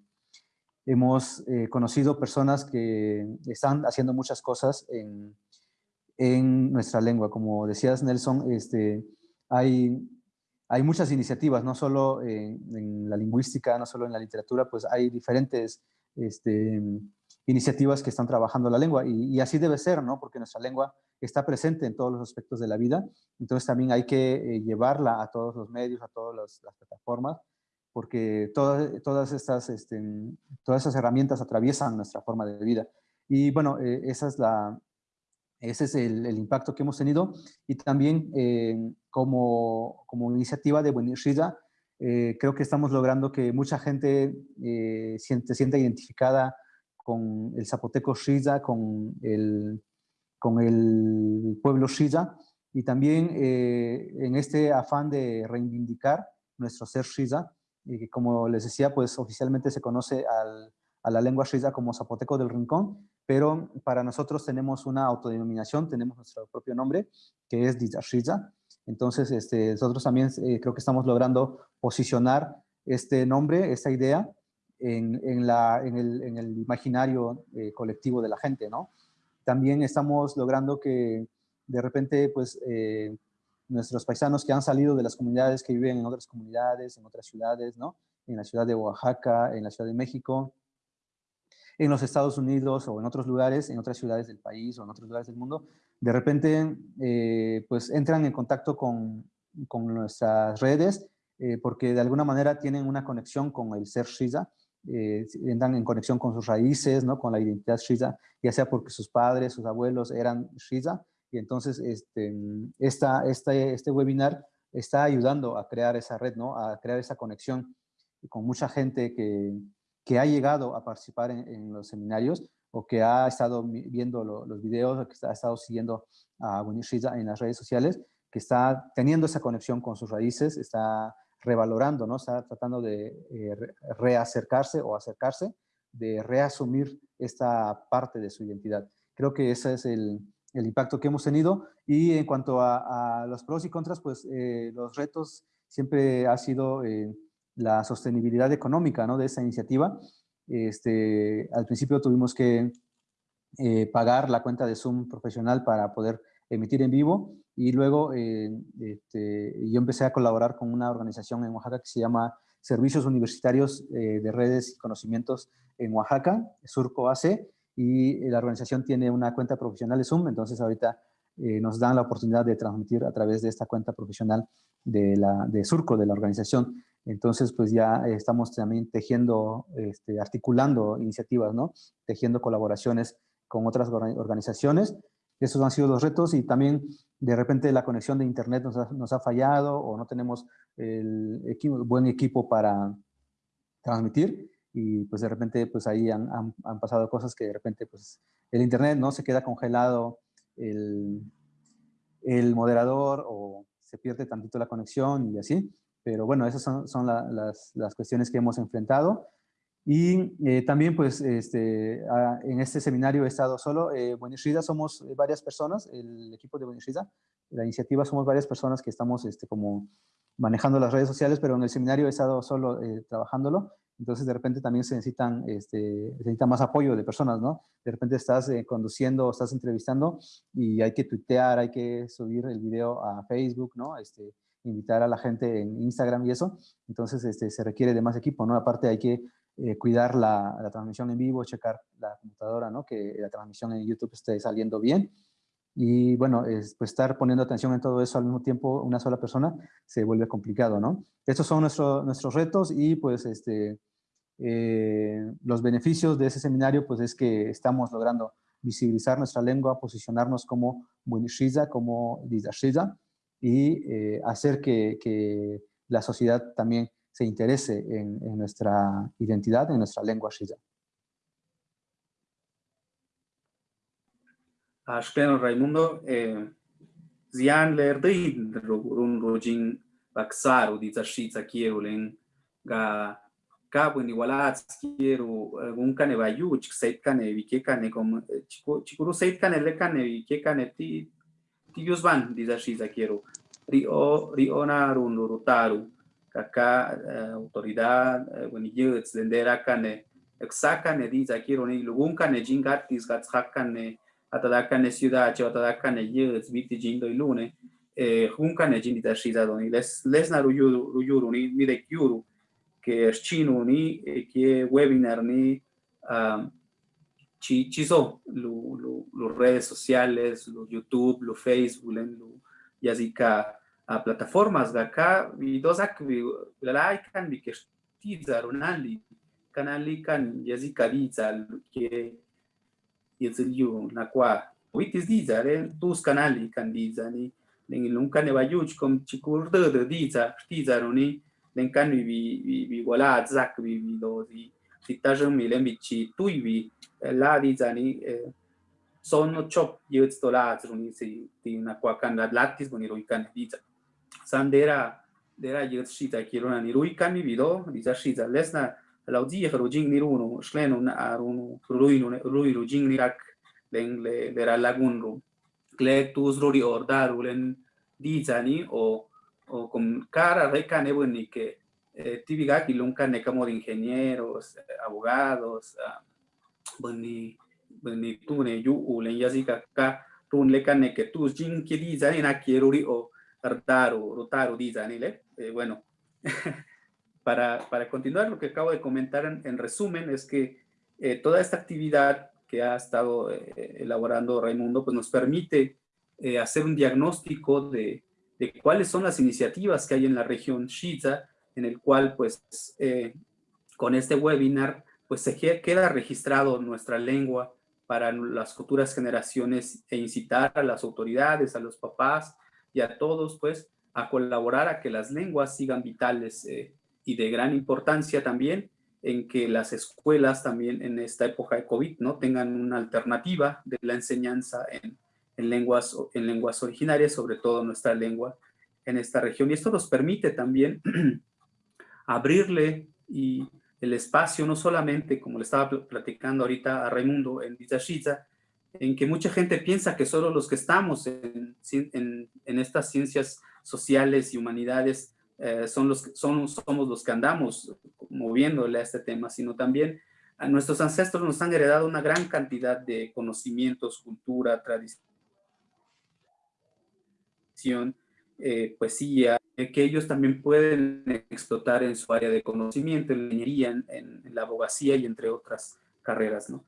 hemos eh, conocido personas que están haciendo muchas cosas en, en nuestra lengua. Como decías, Nelson, este, hay, muchas iniciativas, no solo en, la lingüística, no solo en la literatura, pues hay diferentes este, iniciativas que están trabajando la lengua y, así debe ser, ¿no? Porque nuestra lengua está presente en todos los aspectos de la vida, entonces también hay que eh, llevarla a todos los medios, a todas las plataformas, porque todas, todas, estas, este, todas esas herramientas atraviesan nuestra forma de vida. Y bueno, eh, esa es la, ese es el, impacto que hemos tenido. Y también eh, como, como, iniciativa de Buenishida, eh, creo que estamos logrando que mucha gente eh, se sienta identificada con el zapoteco Shiza, con el, con el pueblo Shiza y también en este afán de reivindicar nuestro ser Shiza, y que como les decía, pues oficialmente se conoce al, a la lengua Shiza como zapoteco del rincón, pero para nosotros tenemos una autodenominación, tenemos nuestro propio nombre, que es Dizashiza. Entonces, este, nosotros también eh, creo que estamos logrando posicionar este nombre, esta idea, en, en, la, en, el, en el, imaginario eh, colectivo de la gente, ¿no? También estamos logrando que de repente, pues, eh, nuestros paisanos que han salido de las comunidades que viven en otras comunidades, en otras ciudades, ¿no? En la ciudad de Oaxaca, en la ciudad de México, en los Estados Unidos o en otros lugares, en otras ciudades del país o en otros lugares del mundo, de repente eh, pues entran en contacto con, con nuestras redes eh, porque de alguna manera tienen una conexión con el ser Shiza, eh, entran en conexión con sus raíces, ¿no? con la identidad Shiza, ya sea porque sus padres, sus abuelos eran Shiza, y entonces este, esta, este webinar está ayudando a crear esa red, ¿no? a crear esa conexión con mucha gente que, que ha llegado a participar en, los seminarios o que ha estado viendo los videos o que ha estado siguiendo a Winnie en las redes sociales, que está teniendo esa conexión con sus raíces, está revalorando, ¿no? está tratando de eh, reacercarse o acercarse, de reasumir esta parte de su identidad. Creo que ese es el, el impacto que hemos tenido. Y en cuanto a, los pros y contras, pues eh, los retos siempre ha sido... Eh, la sostenibilidad económica ¿no? de esta iniciativa. Este, al principio tuvimos que eh, pagar la cuenta de Zoom profesional para poder emitir en vivo y luego este, yo empecé a colaborar con una organización en Oaxaca que se llama Servicios Universitarios de Redes y Conocimientos en Oaxaca, Surco AC, y la organización tiene una cuenta profesional de Zoom, entonces ahorita eh, nos dan la oportunidad de transmitir a través de esta cuenta profesional de, la, de Surco, de la organización. Entonces, pues ya estamos también tejiendo, este, articulando iniciativas, ¿no? Tejiendo colaboraciones con otras organizaciones. Esos han sido los retos y también de repente la conexión de internet nos ha, nos ha fallado o no tenemos el equipo, buen equipo para transmitir y pues de repente pues ahí han, han, pasado cosas que de repente pues el internet no se queda congelado el, el moderador o se pierde tantito la conexión y así, pero bueno, esas son, son las, las, cuestiones que hemos enfrentado. Y eh, también, pues, este, en este seminario he estado solo. Eh, Buenishida somos varias personas, el equipo de Buenishida. La iniciativa somos varias personas que estamos este, como manejando las redes sociales, pero en el seminario he estado solo eh, trabajándolo. Entonces, de repente también se necesitan, este, necesita más apoyo de personas, ¿no? De repente estás eh, conduciendo, estás entrevistando y hay que tuitear, hay que subir el video a Facebook, ¿no? Este, invitar a la gente en Instagram y eso. Entonces, este, se requiere de más equipo, ¿no? Aparte hay que eh, cuidar la, la, transmisión en vivo, checar la computadora, ¿no? Que la transmisión en YouTube esté saliendo bien. Y bueno, es, pues estar poniendo atención en todo eso al mismo tiempo, una sola persona, se vuelve complicado, ¿no? Estos son nuestro, nuestros retos y pues este, eh, los beneficios de ese seminario pues es que estamos logrando visibilizar nuestra lengua, posicionarnos como Bunishiza, como Dizashiza y eh, hacer que, que, la sociedad también se interese en, en nuestra identidad, en nuestra lengua Shiza. Raimundo, eh, zian ler din run rojin baksaru di zashiza kierulen ga cabo ni walat quiero un cane bayu chik seit cane vike cane como chico chico seit cane le cane vike cane ti ti van di zashiza quiero rio rio na run rutaru kaka autoridad when you it's dendera cane exacane di za quiero ni lugun cane atadakane ciudad o atadakane yus biti jindo ilune eh hunkane jindi da shiza doni les les na ruyuru ruyuru ni ni de kyuru que chino ni que webinar ni um, chi chiso lu, lu, lu redes sociales lu YouTube lu Facebook lu yazika a plataformas de acá y dos acá la kan bi que tiza ronali kanali kan yazika diza que yeziliu na kwa witis diza re tus canali kan diza ni. Len un cane bayuch com chikur de de diza tiza roni len kan vi vi vi wala zak vi vi do di titajang mi len bi chi tui vi la diza ni sono chop yets dollars roni si ti na kwa kan la latis boni roi kan diza. Sandera dera yets shita kirona ni roi kan vi do diza shita lesna l'aŭdie faru ĝin nirunu, ŝlenun arunu, ruinu, ruiru ĝin nirak, len le, le lagunru, cletus ruri ordaru, len dizani o, o con cara reca nebuni que eh, tibigaki lunca necamo de ingenieros, abogados, bani bani tune yu ulen yazika ka run le que tus jin que dizani na kieruri o ardaru, rotaru dizani le, e bueno, para, para, continuar, lo que acabo de comentar en, en resumen es que eh, toda esta actividad que ha estado eh, elaborando Raimundo pues nos permite eh, hacer un diagnóstico de, de, cuáles son las iniciativas que hay en la región Shiza, en el cual pues con este webinar pues se queda registrado nuestra lengua para las futuras generaciones e incitar a las autoridades, a los papás y a todos pues a colaborar a que las lenguas sigan vitales y de gran importancia también en que las escuelas también en esta época de COVID ¿no? tengan una alternativa de la enseñanza en, en, lenguas, en lenguas originarias, sobre todo nuestra lengua en esta región. Y esto nos permite también abrirle y el espacio, no solamente, como le estaba platicando ahorita a Raimundo en Vizashiza, en que mucha gente piensa que solo los que estamos en, en, en estas ciencias sociales y humanidades eh, son los, somos los que andamos moviéndole a este tema, sino también a nuestros ancestros nos han heredado una gran cantidad de conocimientos, cultura, tradición. eh, poesía, que ellos también pueden explotar en su área de conocimiento, en la ingeniería, en, la abogacía y entre otras carreras, ¿no?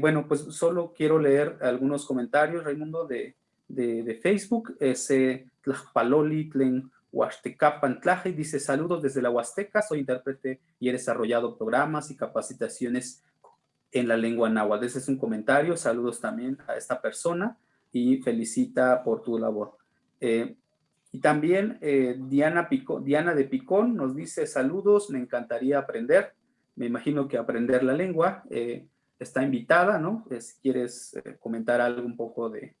bueno, pues solo quiero leer algunos comentarios, Raimundo, de, de, Facebook. Ese Tlajpaloli Tlen Huastecapan dice, saludos desde la Huasteca, soy intérprete y he desarrollado programas y capacitaciones en la lengua náhuatl. Ese es un comentario, saludos también a esta persona y felicita por tu labor. Eh, y también eh, Diana, de Picón nos dice, saludos, me encantaría aprender. Me imagino que aprender la lengua eh, está invitada, ¿no? si quieres comentar algo un poco de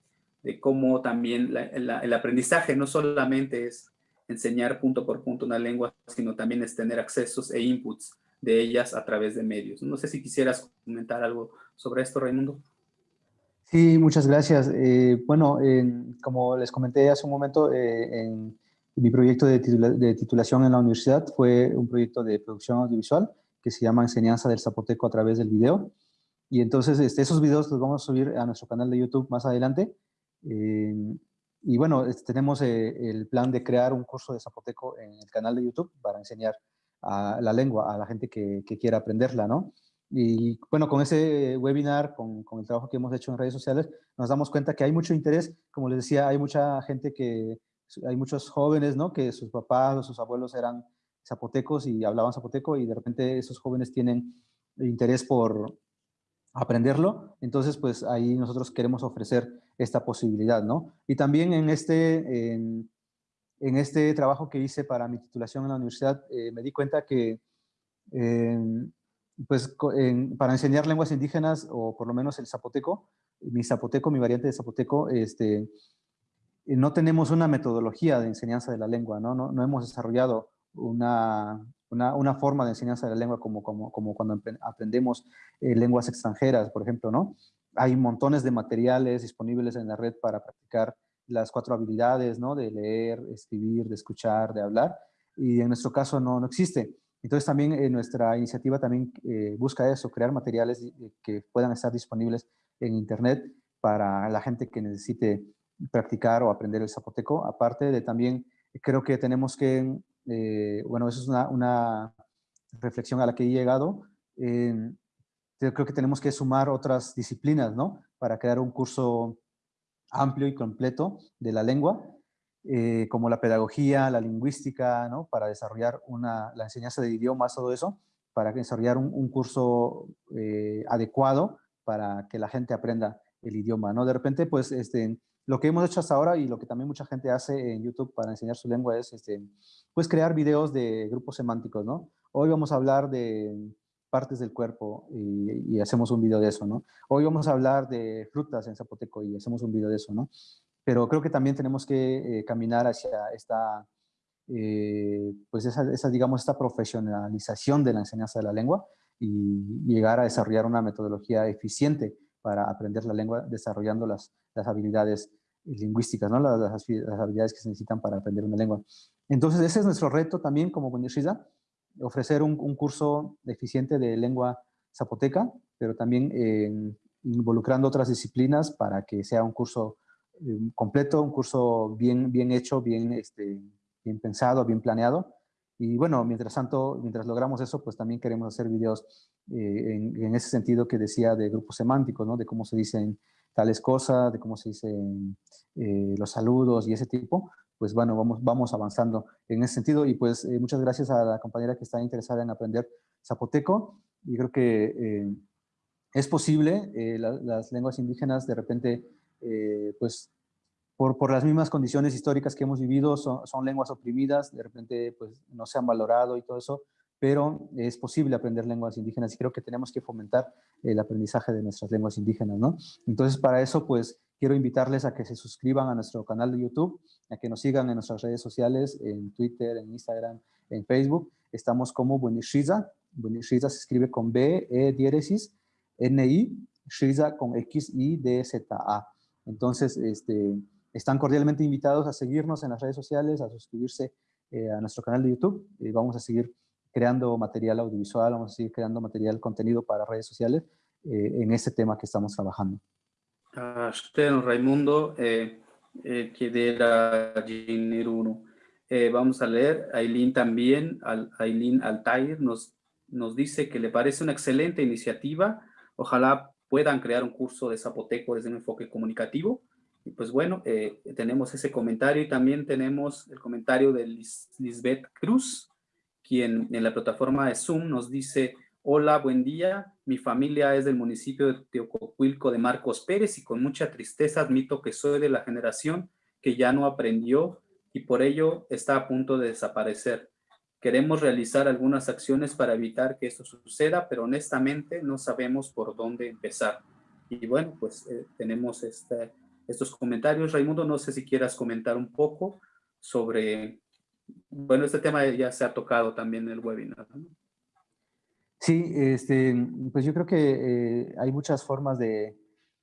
cómo también el aprendizaje no solamente es enseñar punto por punto una lengua, sino también es tener accesos e inputs de ellas a través de medios. No sé si quisieras comentar algo sobre esto, Raimundo. Sí, muchas gracias. Eh, bueno, como les comenté hace un momento, eh, mi proyecto de, titulación en la universidad fue un proyecto de producción audiovisual que se llama Enseñanza del Zapoteco a través del video. Y entonces este, esos videos los vamos a subir a nuestro canal de YouTube más adelante. Y bueno, tenemos eh, el plan de crear un curso de zapoteco en el canal de YouTube para enseñar la lengua a la gente que, quiera aprenderla, ¿no? Y bueno, con ese webinar, con, con, el trabajo que hemos hecho en redes sociales, nos damos cuenta que hay mucho interés. Como les decía, hay mucha gente que, hay muchos jóvenes, ¿no? Que sus papás o sus abuelos eran zapotecos y hablaban zapoteco y de repente esos jóvenes tienen interés por, aprenderlo. Entonces, pues ahí nosotros queremos ofrecer esta posibilidad, ¿no? Y también en este, en, este trabajo que hice para mi titulación en la universidad, eh, me di cuenta que, em, pues, para enseñar lenguas indígenas, o por lo menos el zapoteco, mi zapoteco, mi variante de zapoteco, este, no tenemos una metodología de enseñanza de la lengua, ¿no? No, no hemos desarrollado una, una, forma de enseñanza de la lengua como, como, como cuando aprendemos eh, lenguas extranjeras, por ejemplo, ¿no? Hay montones de materiales disponibles en la red para practicar las cuatro habilidades, ¿no? De leer, escribir, de escuchar, de hablar, y en nuestro caso no, no existe. Entonces también eh, nuestra iniciativa también eh, busca eso, crear materiales que puedan estar disponibles en internet para la gente que necesite practicar o aprender el zapoteco. Aparte de también, creo que tenemos que eh, bueno, eso es una, reflexión a la que he llegado. creo que tenemos que sumar otras disciplinas, ¿no? Para crear un curso amplio y completo de la lengua, eh, como la pedagogía, la lingüística, ¿no? Para desarrollar una, la enseñanza de idiomas, todo eso, para desarrollar un, curso eh, adecuado para que la gente aprenda el idioma, ¿no? De repente, pues, este, lo que hemos hecho hasta ahora y lo que también mucha gente hace en YouTube para enseñar su lengua es este, pues crear videos de grupos semánticos, ¿no? Hoy vamos a hablar de partes del cuerpo y, hacemos un video de eso, ¿no? Hoy vamos a hablar de frutas en zapoteco y hacemos un video de eso, ¿no? Pero creo que también tenemos que eh, caminar hacia esta, eh, pues esa, esa, digamos, esta profesionalización de la enseñanza de la lengua y llegar a desarrollar una metodología eficiente para aprender la lengua desarrollando las, las habilidades lingüísticas, ¿no? las, habilidades que se necesitan para aprender una lengua. Entonces, ese es nuestro reto también como Bunishiza, ofrecer un, curso eficiente de lengua zapoteca, pero también eh, involucrando otras disciplinas para que sea un curso eh, completo, un curso bien, bien hecho, bien, este, bien pensado, bien planeado, y bueno, mientras tanto, mientras logramos eso, pues también queremos hacer videos eh, en, ese sentido que decía de grupos semánticos, ¿no? De cómo se dicen tales cosas, de cómo se dicen eh, los saludos y ese tipo. Pues bueno, vamos, vamos avanzando en ese sentido. Y pues eh, muchas gracias a la compañera que está interesada en aprender zapoteco. Y creo que es posible, las lenguas indígenas de repente, pues por, por, las mismas condiciones históricas que hemos vivido, son, son, lenguas oprimidas, de repente pues, no se han valorado y todo eso, pero es posible aprender lenguas indígenas y creo que tenemos que fomentar el aprendizaje de nuestras lenguas indígenas, ¿no? Entonces, para eso, pues, quiero invitarles a que se suscriban a nuestro canal de YouTube, a que nos sigan en nuestras redes sociales, en Twitter, en Instagram, en Facebook. Estamos como Buenishiza. Buenishiza se escribe con B, E, diéresis, N, I, Shiza con X, I, D, Z, A. Entonces, este, están cordialmente invitados a seguirnos en las redes sociales, a suscribirse eh, a nuestro canal de YouTube. y vamos a seguir creando material audiovisual, vamos a seguir creando material, contenido para redes sociales eh, en este tema que estamos trabajando. A usted, Raimundo. Eh, eh, chiedere a Gineruno. Eh, vamos a leer, Aileen también, Aileen Altair nos, nos dice que le parece una excelente iniciativa, ojalá puedan crear un curso de zapoteco desde un enfoque comunicativo. Y pues bueno, eh, tenemos ese comentario y también tenemos el comentario de Lisbeth Cruz, quien en la plataforma de Zoom nos dice, hola, buen día, mi familia es del municipio de Teococuilco de Marcos Pérez y con mucha tristeza admito que soy de la generación que ya no aprendió y por ello está a punto de desaparecer. Queremos realizar algunas acciones para evitar que esto suceda, pero honestamente no sabemos por dónde empezar. Y bueno, pues eh, tenemos este estos comentarios. Raimundo, no sé si quieras comentar un poco sobre, bueno, este tema ya se ha tocado también en el webinar. Sí, este, pues yo creo que eh, hay muchas formas de,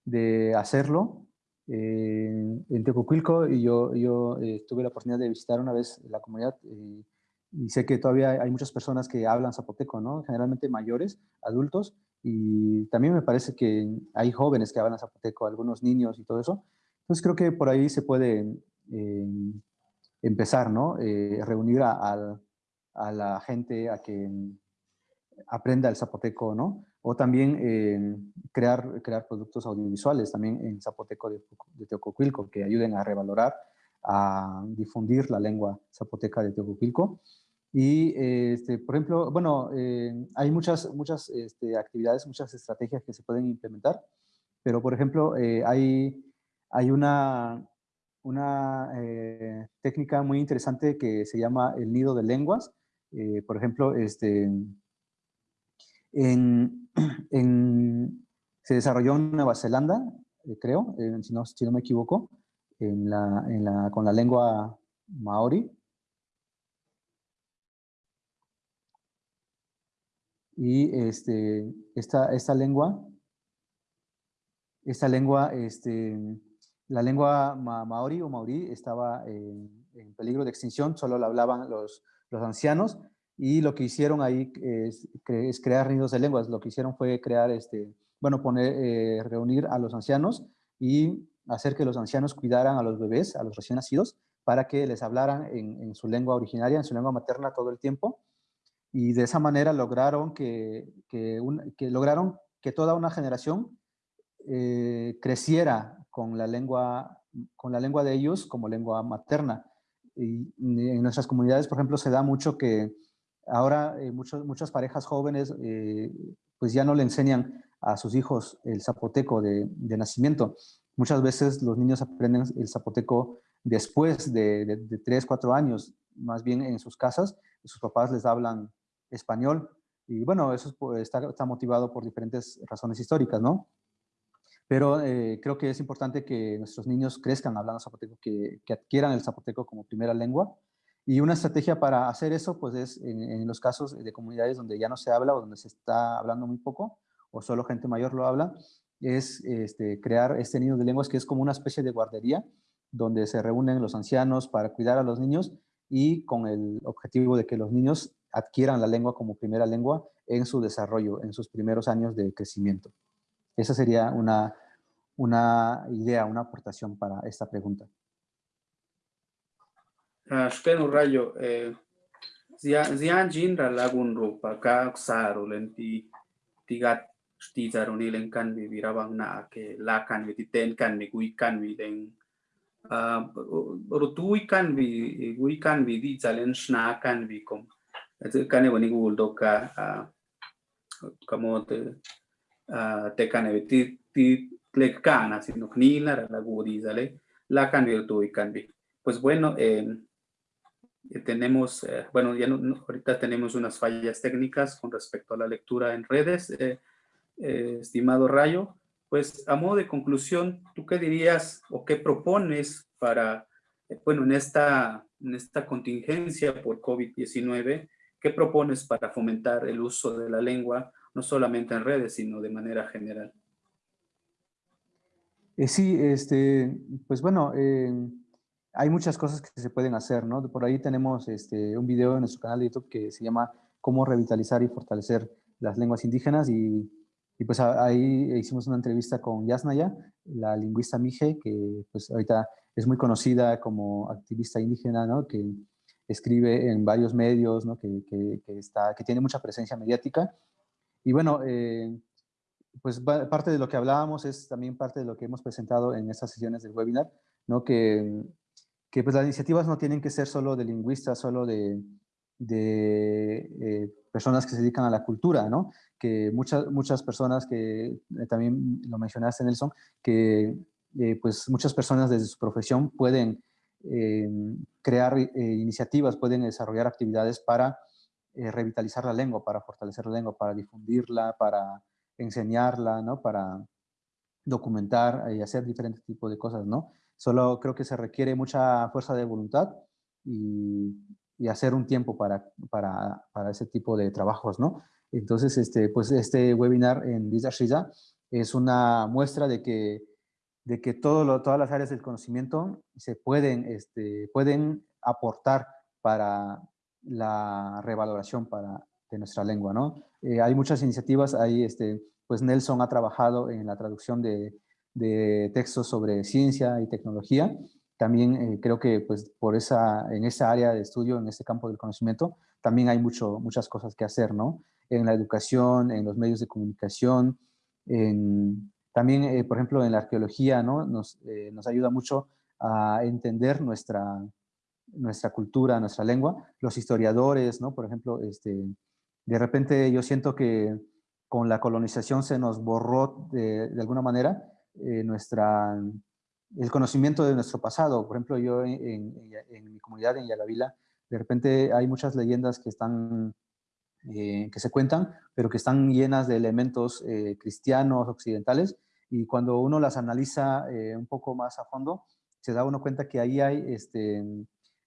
de hacerlo. Eh, en Tecocuilco, yo, yo eh, tuve la oportunidad de visitar una vez la comunidad y sé que todavía hay muchas personas que hablan zapoteco, ¿no? Generalmente mayores, adultos, y también me parece que hay jóvenes que hablan zapoteco, algunos niños y todo eso. Entonces creo que por ahí se puede eh, empezar, ¿no? Eh, reunir a, a, la gente a que aprenda el zapoteco, ¿no? O también eh, crear, crear productos audiovisuales también en zapoteco de, de que ayuden a revalorar, a difundir la lengua zapoteca de Teococuilco. Y, este, por ejemplo, bueno, eh, hay muchas, muchas este, actividades, muchas estrategias que se pueden implementar, pero, por ejemplo, eh, hay, hay una, una eh, técnica muy interesante que se llama el nido de lenguas. por ejemplo, este, en, en, se desarrolló en Nueva Zelanda, creo, si no, si, no, me equivoco, en la, en la, con la lengua maori, Y este, esta, esta lengua, esta lengua, este, la lengua maori o maorí estaba en, peligro de extinción, solo la hablaban los, los ancianos y lo que hicieron ahí es, crear nidos de lenguas. Lo que hicieron fue crear, este, bueno, poner, eh, reunir a los ancianos y hacer que los ancianos cuidaran a los bebés, a los recién nacidos, para que les hablaran en, en su lengua originaria, en su lengua materna todo el tiempo y de esa manera lograron que, que, lograron que toda una generación eh, creciera con la, lengua, con la lengua de ellos como lengua materna. Y en nuestras comunidades, por ejemplo, se da mucho que ahora eh, muchos, muchas parejas jóvenes eh, pues ya no le enseñan a sus hijos el zapoteco de, de, nacimiento. Muchas veces los niños aprenden el zapoteco después de, de, de 3, 4 años, más bien en sus casas, sus papás les hablan español. Y bueno, eso está, está motivado por diferentes razones históricas, ¿no? Pero eh, creo que es importante que nuestros niños crezcan hablando zapoteco, que, que, adquieran el zapoteco como primera lengua. Y una estrategia para hacer eso, pues es en, los casos de comunidades donde ya no se habla o donde se está hablando muy poco, o solo gente mayor lo habla, es este, crear este nido de lenguas que es como una especie de guardería, donde se reúnen los ancianos para cuidar a los niños y con el objetivo de que los niños adquieran la lengua como primera lengua en su desarrollo, en sus primeros años de crecimiento. Esa sería una, una idea, una aportación para esta pregunta. Shkenu rayo, zian jinra lagun rupa ka xaru lenti tigat shtizaru ni len kan ke la kan vi titen kan vi gui kan vi den rutui kan vi gui kan vi shna kan vi kom kane wani gul doka kamo te te kane ti sino la la y pues bueno eh, tenemos eh, bueno ya ahorita tenemos unas fallas técnicas con respecto a la lectura en redes eh, estimado Rayo pues a modo de conclusión tú qué dirías o qué propones para bueno en esta en esta contingencia por COVID-19 ¿Qué propones para fomentar el uso de la lengua, no solamente en redes, sino de manera general? Eh, sí, este, pues bueno, eh, hay muchas cosas que se pueden hacer, ¿no? Por ahí tenemos este, un video en nuestro canal de YouTube que se llama Cómo revitalizar y fortalecer las lenguas indígenas y, y pues ahí hicimos una entrevista con Yasnaya, la lingüista Mije, que pues ahorita es muy conocida como activista indígena, ¿no? que escribe en varios medios, ¿no? que, que, está, que tiene mucha presencia mediática. Y bueno, eh, pues parte de lo que hablábamos es también parte de lo que hemos presentado en estas sesiones del webinar, ¿no? que, que pues las iniciativas no tienen que ser solo de lingüistas, solo de, de eh, personas que se dedican a la cultura, ¿no? que muchas, muchas personas que eh, también lo mencionaste Nelson, que pues muchas personas desde su profesión pueden crear iniciativas, pueden desarrollar actividades para revitalizar la lengua, para fortalecer la lengua, para difundirla, para enseñarla, ¿no? Para documentar y hacer diferentes tipos de cosas, ¿no? Solo creo que se requiere mucha fuerza de voluntad y, y hacer un tiempo para, para, para, ese tipo de trabajos, ¿no? Entonces, este, pues este webinar en Shiza es una muestra de que, de que todo lo, todas las áreas del conocimiento se pueden, este, pueden aportar para la revaloración para, de nuestra lengua, ¿no? Eh, hay muchas iniciativas, ahí este, pues Nelson ha trabajado en la traducción de, textos sobre ciencia y tecnología. También eh, creo que pues por esa, en esa área de estudio, en este campo del conocimiento, también hay mucho, muchas cosas que hacer, ¿no? En la educación, en los medios de comunicación, también, eh, por ejemplo, en la arqueología, ¿no? Nos, nos ayuda mucho a entender nuestra, nuestra cultura, nuestra lengua. Los historiadores, ¿no? Por ejemplo, este, de repente yo siento que con la colonización se nos borró de, alguna manera eh, nuestra, el conocimiento de nuestro pasado. Por ejemplo, yo en, mi comunidad, en Yagavila, de repente hay muchas leyendas que están, eh, que se cuentan, pero que están llenas de elementos eh, cristianos, occidentales, y cuando uno las analiza un poco más a fondo, se da uno cuenta que ahí hay este,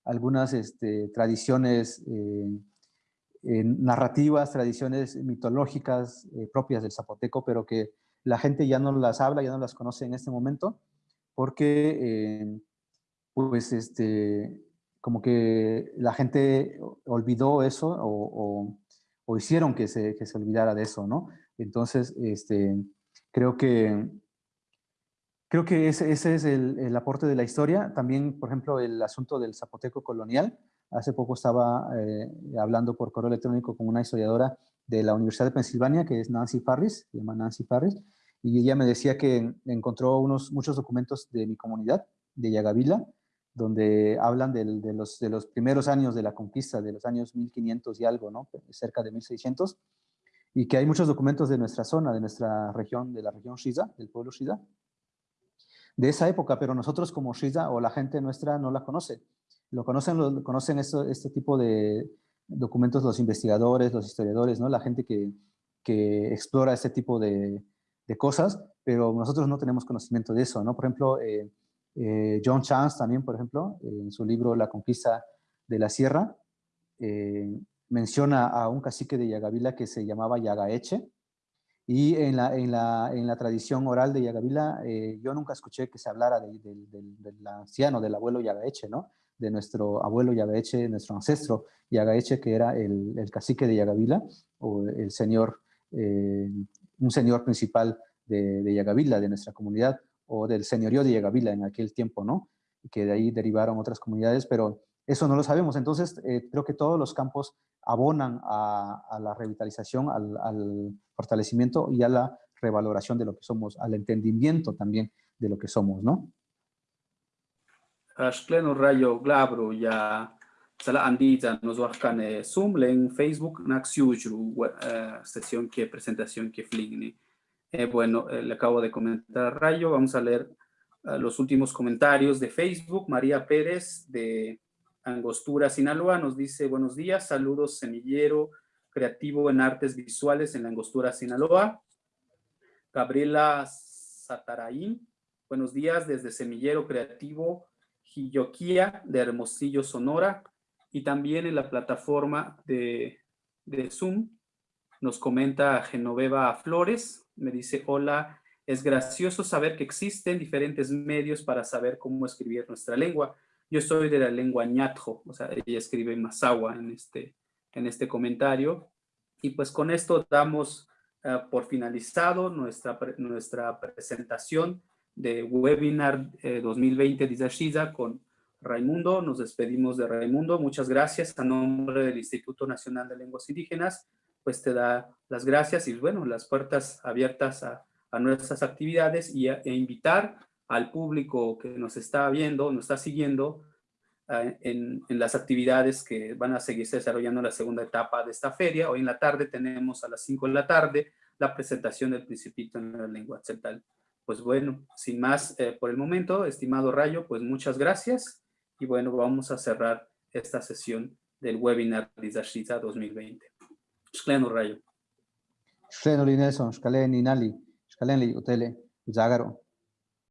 algunas este, tradiciones narrativas, tradiciones mitológicas eh, propias del zapoteco, pero que la gente ya no las habla, ya no las conoce en este momento, porque eh, pues este, como que la gente olvidó eso o, hicieron que se, que se, olvidara de eso, ¿no? Entonces, este, creo que Creo que ese, ese es el, el, aporte de la historia. También, por ejemplo, el asunto del zapoteco colonial. Hace poco estaba eh, hablando por correo electrónico con una historiadora de la Universidad de Pensilvania, que es Nancy Farris, se llama Nancy Farris, y ella me decía que encontró unos, muchos documentos de mi comunidad, de Yagavila, donde hablan de, los, de los primeros años de la conquista, de los años 1500 y algo, ¿no? cerca de 1600, y que hay muchos documentos de nuestra zona, de nuestra región, de la región Shiza, del pueblo Shiza, de esa época, pero nosotros como Shiza o la gente nuestra no la conoce. Lo conocen, lo, conocen este tipo de documentos los investigadores, los historiadores, ¿no? la gente que, que explora este tipo de, de, cosas, pero nosotros no tenemos conocimiento de eso. ¿no? Por ejemplo, eh, eh, John Chance también, por ejemplo, en su libro La conquista de la sierra, eh, menciona a un cacique de Yagavila que se llamaba Yagaeche, y en la, en la, en la tradición oral de Yagavila, yo nunca escuché que se hablara del anciano, del abuelo Yagaeche, ¿no? De nuestro abuelo Yagaeche, nuestro ancestro Yagaeche, que era el, el cacique de Yagavila, o el señor, eh, un señor principal de, de, Yagavila, de nuestra comunidad, o del señorío de Yagavila en aquel tiempo, ¿no? Que de ahí derivaron otras comunidades, pero eso no lo sabemos. Entonces, eh, creo que todos los campos abonan a, la revitalización, al, al, fortalecimiento y a la revaloración de lo que somos, al entendimiento también de lo que somos, ¿no? Ashkleno rayo glabro ya sala andiza nos wakane zoom en Facebook naxiujru uh, sesión que presentación que fligni. Eh, bueno, eh, le acabo de comentar rayo, vamos a leer los últimos comentarios de Facebook. María Pérez de Angostura, Sinaloa nos dice buenos días, saludos semillero creativo en artes visuales en la Angostura, Sinaloa. Gabriela Sataraín, buenos días desde Semillero Creativo De Hermosillo, Sonora, y también en la plataforma de, de Zoom nos comenta Genoveva Flores, me dice, hola, es gracioso saber que existen diferentes medios para saber cómo escribir nuestra lengua. Yo soy de la lengua ñatjo, o sea, ella escribe en este, en este comentario. Y pues con esto damos uh, por finalizado nuestra, nuestra presentación de webinar eh, 2020 de Izashiza con Raimundo. Nos despedimos de Raimundo. Muchas gracias a nombre del Instituto Nacional de Lenguas Indígenas. Pues te da las gracias y bueno, las puertas abiertas a, a nuestras actividades y a, e invitar al público que nos está viendo, nos está siguiendo uh, en, en, las actividades que van a seguirse desarrollando en la segunda etapa de esta feria. Hoy en la tarde tenemos a las 5 de la tarde la presentación del Principito en la lengua occidental. Pues bueno, sin más eh, por el momento, estimado Rayo, pues muchas gracias y bueno, vamos a cerrar esta sesión del webinar de Izashiza 2020. Shkleno Rayo. Shkleno Nelson, Shkalen Inali, Shkalen Utele, Zagaro.